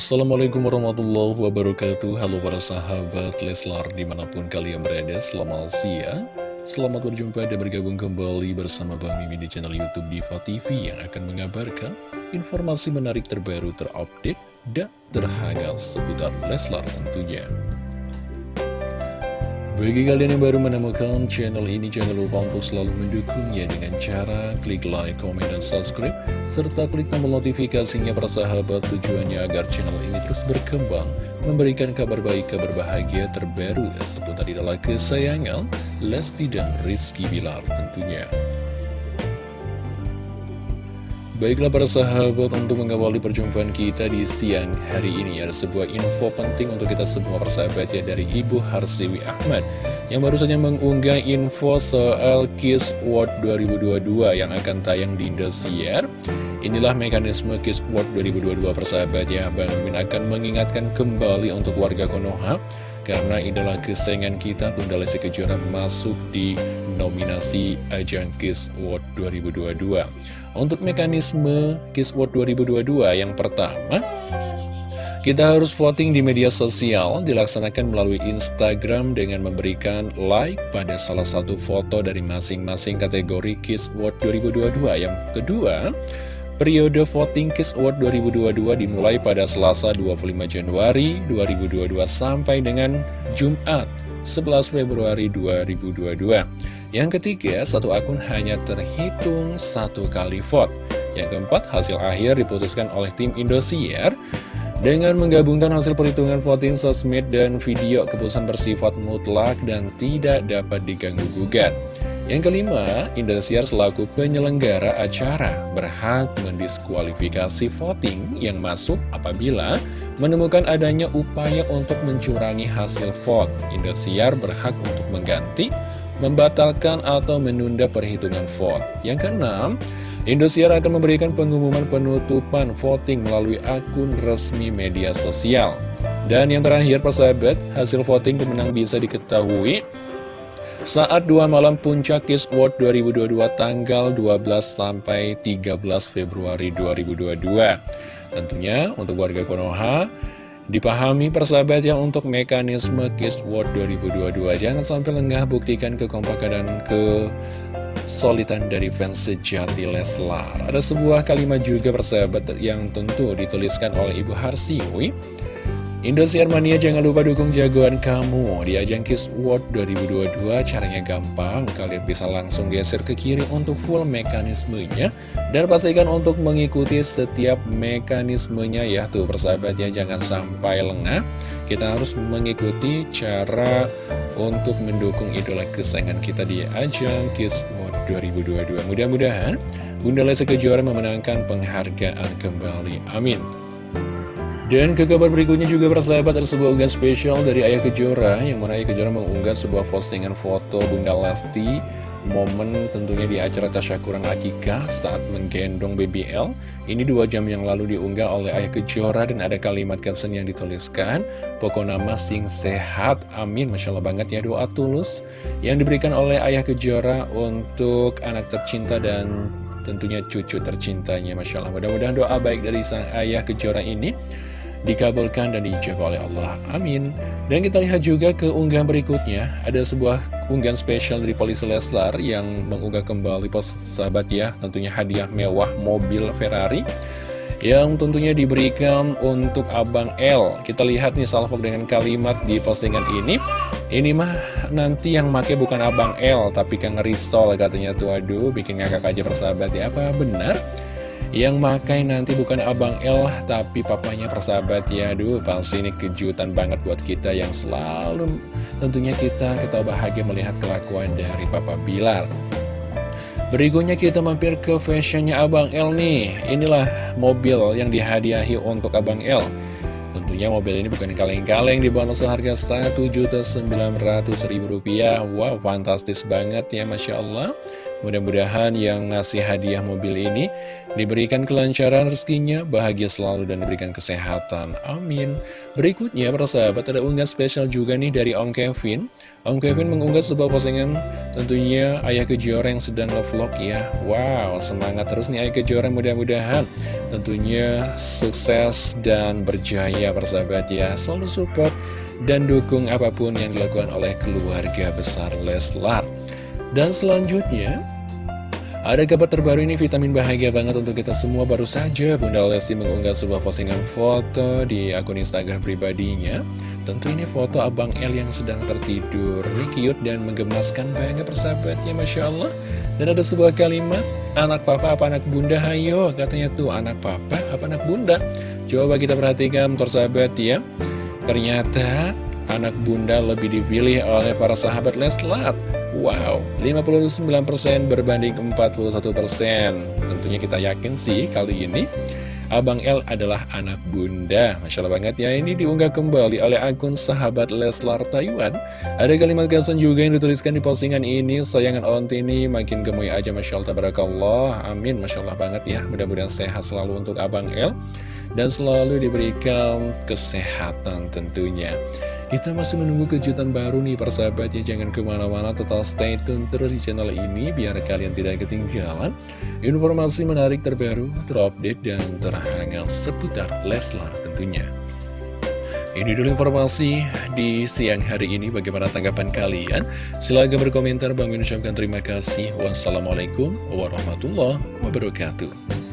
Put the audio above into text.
Assalamualaikum warahmatullahi wabarakatuh. Halo para sahabat Leslar di mana pun kalian berada Selamat siang. Selamat berjumpa dan bergabung kembali bersama Bang Mimi di channel Youtube Diva TV Yang akan mengabarkan informasi menarik terbaru terupdate dan terhangat seputar Leslar tentunya bagi kalian yang baru menemukan channel ini, jangan lupa untuk selalu mendukungnya dengan cara klik like, komen, dan subscribe, serta klik tombol notifikasinya persahabat tujuannya agar channel ini terus berkembang, memberikan kabar baik, kabar bahagia terbaru seputar idola kesayangan, Lesti dan Rizky Bilar tentunya. Baiklah para sahabat untuk mengawali perjumpaan kita di siang hari ini Ada sebuah info penting untuk kita semua persahabat ya dari Ibu Harsiwi Ahmad Yang baru saja mengunggah info soal Kiss World 2022 yang akan tayang di Indosiar. Inilah mekanisme Kiss World 2022 persahabat ya. Bang Min akan mengingatkan kembali untuk warga Konoha karena idola kesayangan kita Bunda Lesti Kejora masuk di nominasi ajang Kiss World 2022 untuk mekanisme Kiss World 2022 yang pertama kita harus voting di media sosial dilaksanakan melalui Instagram dengan memberikan like pada salah satu foto dari masing-masing kategori Kiss World 2022 Yang kedua, periode voting Kiss Award 2022 dimulai pada Selasa 25 Januari 2022 sampai dengan Jumat 11 Februari 2022 yang ketiga, satu akun hanya terhitung satu kali vote. Yang keempat, hasil akhir diputuskan oleh tim Indosiar dengan menggabungkan hasil perhitungan voting sosmed dan video keputusan bersifat mutlak dan tidak dapat diganggu-gugat. Yang kelima, Indosiar selaku penyelenggara acara berhak mendiskualifikasi voting yang masuk apabila menemukan adanya upaya untuk mencurangi hasil vote. Indosiar berhak untuk mengganti membatalkan atau menunda perhitungan vote. Yang keenam, Indosiar akan memberikan pengumuman penutupan voting melalui akun resmi media sosial. Dan yang terakhir, persahabat, hasil voting pemenang bisa diketahui saat dua malam puncak Kiss World 2022 tanggal 12 sampai 13 Februari 2022. Tentunya untuk warga Konoha Dipahami persahabat yang untuk mekanisme Kiss World 2022 Jangan sampai lengah buktikan kekompakan dan kesulitan dari fans sejati Leslar. Ada sebuah kalimat juga persahabat yang tentu dituliskan oleh Ibu Harsiwi Indosiar Mania jangan lupa dukung jagoan kamu. Di ajang Kiss World 2022 Caranya gampang, kalian bisa langsung geser ke kiri untuk full mekanismenya. Dan pastikan untuk mengikuti setiap mekanismenya ya. Tuh persahabat ya, jangan sampai lengah. Kita harus mengikuti cara untuk mendukung idola kesayangan kita di ajang Kiss World 2022 Mudah-mudahan Bunda Lesa Kejora memenangkan penghargaan kembali, amin dan ke kabar berikutnya juga persahabat ada sebuah unggahan spesial dari Ayah Kejora Yang mana Ayah Kejora mengunggah sebuah postingan foto Bunda Lesti Momen tentunya di acara tasyakuran akikah saat menggendong BBL Ini dua jam yang lalu diunggah oleh Ayah Kejora Dan ada kalimat caption yang dituliskan Pokok nama sing sehat, amin. Masya Allah banget ya doa tulus Yang diberikan oleh Ayah Kejora untuk anak tercinta dan tentunya cucu tercintanya Masya Allah mudah-mudahan doa baik dari sang ayah kejora ini dikabulkan dan dijawab oleh Allah. Amin. Dan kita lihat juga ke unggahan berikutnya, ada sebuah unggahan spesial dari Polisi Leslar yang mengunggah kembali pos sahabat ya, tentunya hadiah mewah mobil Ferrari yang tentunya diberikan untuk Abang L. Kita lihat nih salvo dengan kalimat di postingan ini. Ini mah nanti yang make bukan Abang L, tapi Kang Risol katanya tuh aduh bikin ngakak aja persahabat ya. Apa benar? Yang makai nanti bukan Abang L Tapi papanya persahabat ya Aduh pasti ini kejutan banget buat kita Yang selalu tentunya kita Kita bahagia melihat kelakuan dari Papa Bilar Berikutnya kita mampir ke fashionnya Abang L nih. Inilah mobil yang dihadiahi untuk Abang L Tentunya mobil ini bukan kaleng-kaleng dibangun seharga Rp1.900.000 Wow fantastis banget ya Masya Allah Mudah-mudahan yang ngasih hadiah mobil ini diberikan kelancaran rezekinya, bahagia selalu dan diberikan kesehatan. Amin. Berikutnya, para sahabat, ada unggah spesial juga nih dari Om Kevin. Om Kevin mengunggah sebuah postingan tentunya Ayah Kejora yang sedang nge-vlog ya. Wow, semangat terus nih Ayah Kejora mudah-mudahan tentunya sukses dan berjaya para sahabat ya. Selalu support dan dukung apa pun yang dilakukan oleh keluarga besar Leslar. Dan selanjutnya, ada kabar terbaru ini vitamin bahagia banget untuk kita semua. Baru saja Bunda Lesti mengunggah sebuah postingan foto di akun Instagram pribadinya. Tentu ini foto Abang L yang sedang tertidur. Ini cute dan menggemaskan banget persahabatnya Masya Allah. Dan ada sebuah kalimat Anak papa apa anak bunda? Hayo Katanya tuh anak papa apa anak bunda? Coba kita perhatikan persahabat ya. Ternyata anak bunda lebih dipilih oleh para sahabat Leslar Wow, 59% berbanding 41% Tentunya kita yakin sih kali ini Abang L adalah anak bunda. Masya Allah banget ya Ini diunggah kembali oleh akun sahabat Leslar Taiwan. Ada kalimat caption juga yang dituliskan di postingan ini Sayangan onti ini makin gemoy aja Masya Allah Tabarakallah. Amin Masya Allah banget ya. Mudah-mudahan sehat selalu untuk Abang L Dan selalu diberikan kesehatan tentunya kita masih menunggu kejutan baru nih persahabat ya Jangan ke mana-mana total stay tune terus di channel ini Biar kalian tidak ketinggalan Informasi menarik terbaru, terupdate, dan terhangat seputar Leslar tentunya ini dulu informasi di siang hari ini. Bagaimana tanggapan kalian? Silahkan berkomentar. Bang ucapkan terima kasih. Wassalamualaikum warahmatullahi wabarakatuh.